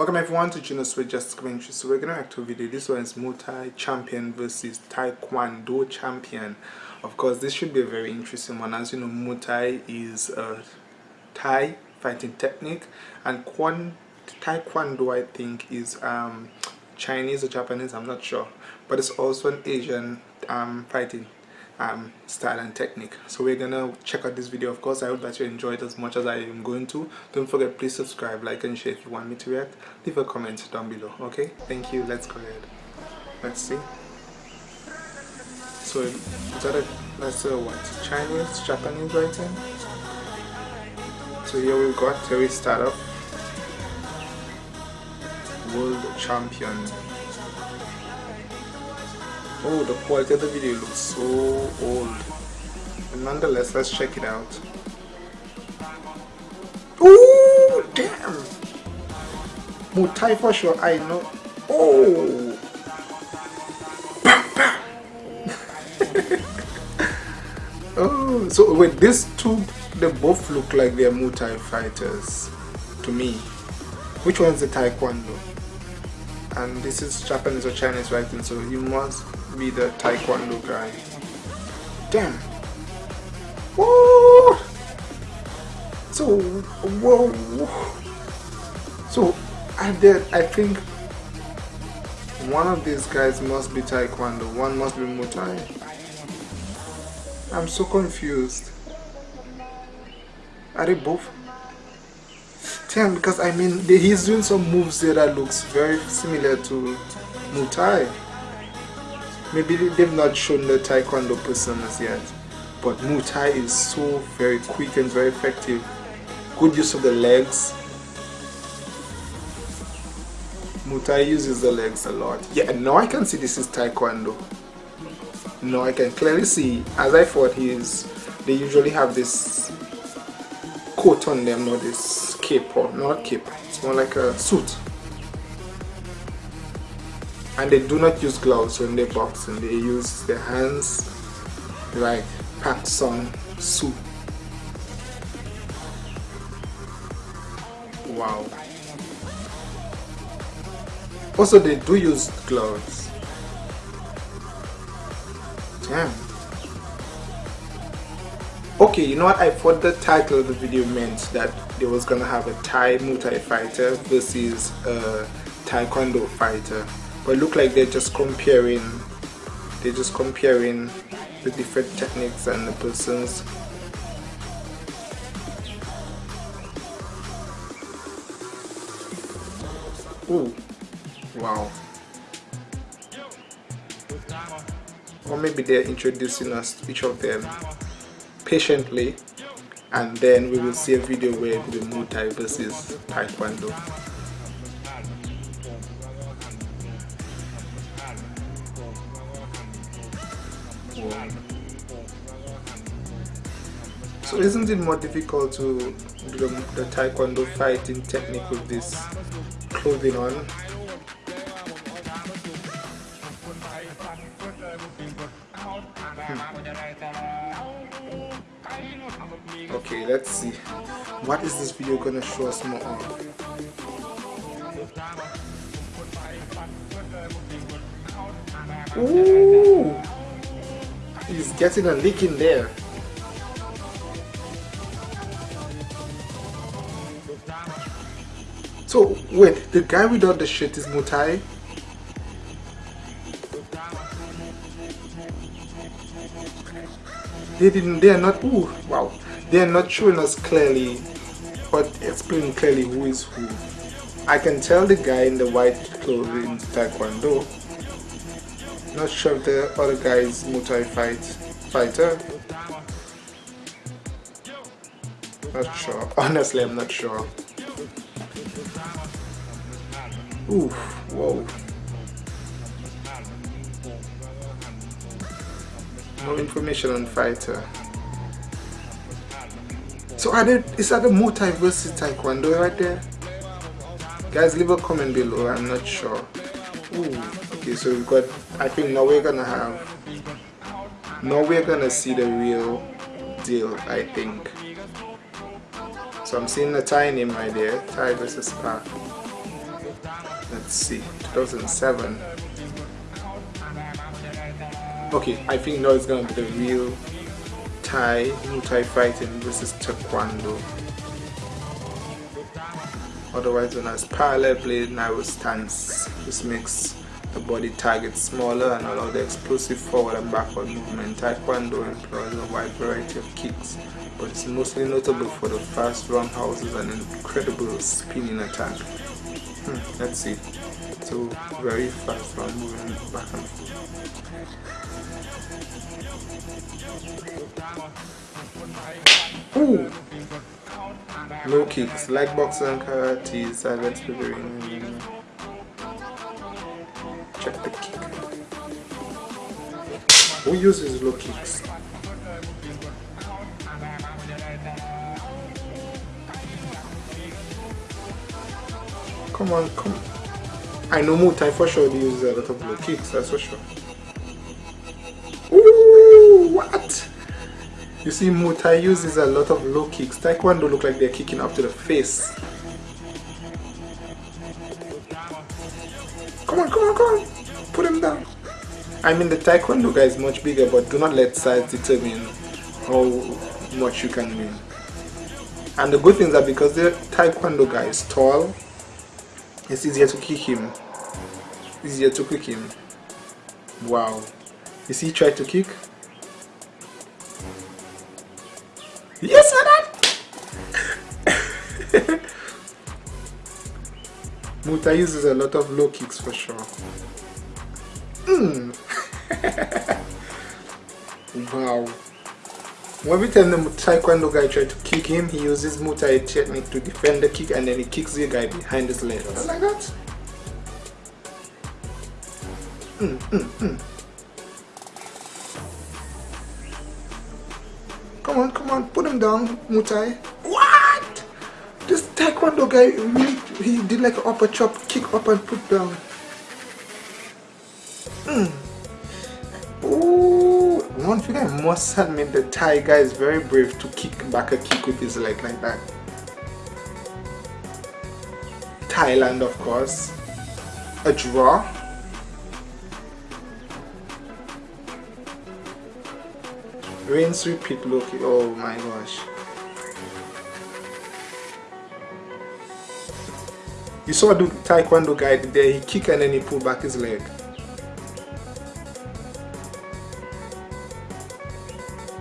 Welcome everyone to Juno Sweet Just Commentary. So we're gonna react to a video. This one is Muay champion versus Taekwondo champion. Of course, this should be a very interesting one. As you know, Muay is a Thai fighting technique, and Kwan Taekwondo I think is um, Chinese or Japanese. I'm not sure, but it's also an Asian um, fighting um, style and technique. So we're gonna check out this video of course. I hope that you enjoy it as much as I am going to. Don't forget please subscribe like and share if you want me to react. Leave a comment down below okay? Thank you. Let's go ahead. Let's see. So is that a that's a what? Chinese? Japanese writing? So here we've got Terry start off. World champion Oh, the quality of the video looks so old. But nonetheless, let's check it out. Oh, damn! Muay Thai for sure, I know. Oh! bam, bam. oh, so wait, these two, they both look like they're Muay Thai fighters to me. Which one's the Taekwondo? And this is Japanese or Chinese writing, so you must be the taekwondo guy. Damn. Whoa. So whoa. So I did. I think one of these guys must be taekwondo. One must be Muay. I'm so confused. Are they both? Damn, because I mean, he's doing some moves there that looks very similar to Muay Thai. Maybe they've not shown the Taekwondo personas yet. But Muay Thai is so very quick and very effective. Good use of the legs. Muay Thai uses the legs a lot. Yeah, now I can see this is Taekwondo. Now I can clearly see, as I thought he is, they usually have this coat on them, not this cape or not cape. It's more like a suit and they do not use gloves when they box and they use their hands like Pak Song Soo. Wow. Also they do use gloves. Damn. Okay, you know what? I thought the title of the video meant that they was gonna have a Thai Muay Thai fighter versus a Taekwondo fighter but look like they're just comparing they're just comparing the different techniques and the persons. Ooh, wow. Or maybe they're introducing us to each of them patiently and then we will see a video where the Muay Thai versus Taekwondo So isn't it more difficult to do the, taekwondo fighting technique with this clothing on? Hmm. Okay, let's see. What is this video gonna show us more of? Ooh! He's getting a lick in there. So wait, the guy without the shirt is Muay Thai? They didn't. They are not. Ooh, wow. They are not showing us clearly, but explaining clearly who is who. I can tell the guy in the white clothing Taekwondo. Not sure if the other guy is Muay fight fighter. Not sure. Honestly, I'm not sure. Oof, whoa. No information on fighter. So are there, is that a Muay versus Taekwondo right there? Guys, leave a comment below, I'm not sure. Ooh, okay, so we've got, I think now we're gonna have, now we're gonna see the real deal, I think. So I'm seeing the Thai name right there, Thai versus Pak. Let's see 2007 okay I think now it's gonna be the real Thai Muay Thai fighting versus Taekwondo. Otherwise known as parallel blade narrow stance. This makes the body target smaller and allow the explosive forward and backward movement. Taekwondo employs a wide variety of kicks but it's mostly notable for the fast roundhouses and incredible spinning attack hmm, let's see so very fast round moving back and forth Ooh. Low kicks, like boxing and karate, silence the ring. Check the kick. Who uses low kicks? Come on, come. I know Muay Thai for sure they use a lot of low kicks, that's for sure. Ooh, what? You see, Muay Thai uses a lot of low kicks. Taekwondo look like they're kicking up to the face. Come on, come on, come on. Put him down. I mean, the Taekwondo guy is much bigger, but do not let size determine how much you can win. And the good thing is that because the Taekwondo guy is tall, it's easier to kick him. Easier to kick him. Wow. Is he trying to kick. Yes, madam! Muay Thai uses a lot of low kicks for sure. Mm. wow. Every time the Taekwondo guy tries to kick him, he uses Muay Thai technique to defend the kick and then he kicks the guy behind his legs. Like that. Mm, mm, mm. Come on, come on, put him down, Muay. What? This Taekwondo guy, really, he did like an upper chop, kick up and put down. Mm. Ooh, one thing I must admit, the Thai guy is very brave to kick back a kick with his leg like that. Thailand, of course. A draw. Rinse, repeat, look. Oh my gosh. You saw the taekwondo guy there, he kicked and then he pulled back his leg.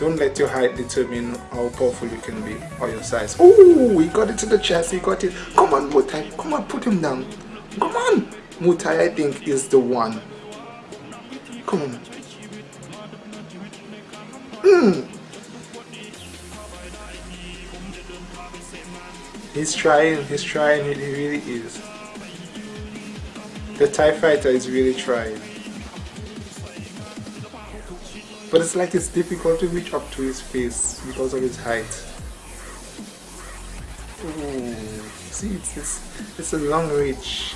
Don't let your height determine how powerful you can be or your size. Oh, he got it to the chest, he got it. Come on, Muay Thai. Come on, put him down. Come on. Muay Thai, I think, is the one. Come on. Hmm. He's trying, he's trying, he really is. The Thai fighter is really trying. But it's like it's difficult to reach up to his face because of his height. Ooh. See, it's, it's, it's a long reach.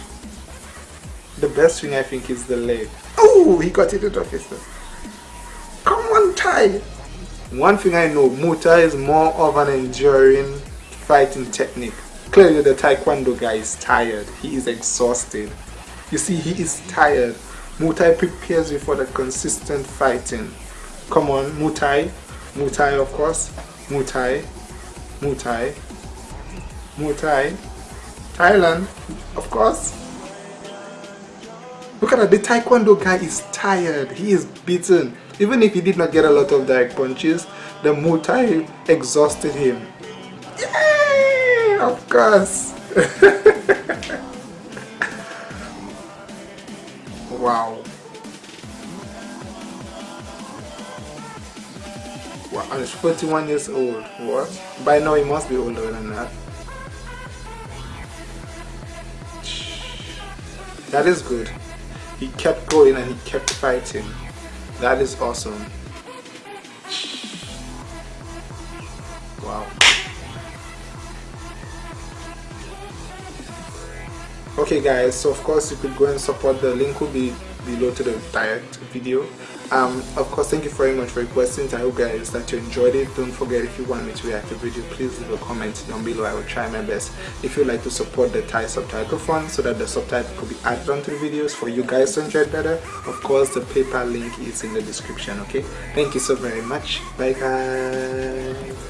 The best thing I think is the leg. Oh, he got it out of his Come on, Thai! One thing I know, Muay Thai is more of an enduring fighting technique. Clearly the Taekwondo guy is tired. He is exhausted. You see, he is tired. Muay prepares you for the consistent fighting. Come on, Muay Thai. Muay of course. Muay Thai. Muay Thailand, of course. Look at that, the Taekwondo guy is tired. He is beaten. Even if he did not get a lot of direct punches, the Muay Thai exhausted him. Yay! Of course. wow. And he's 41 years old. What? By now he must be older than that. That is good. He kept going and he kept fighting. That is awesome. Wow. okay guys so of course you could go and support the link will be below to the direct video um, of course thank you very much for your questions. I hope guys that you enjoyed it. Don't forget if you want me to react to video please leave a comment down below. I will try my best. If you'd like to support the thai subtitle fund so that the subtitle could be added onto the videos for you guys to enjoy it better of course the PayPal link is in the description okay? Thank you so very much. Bye guys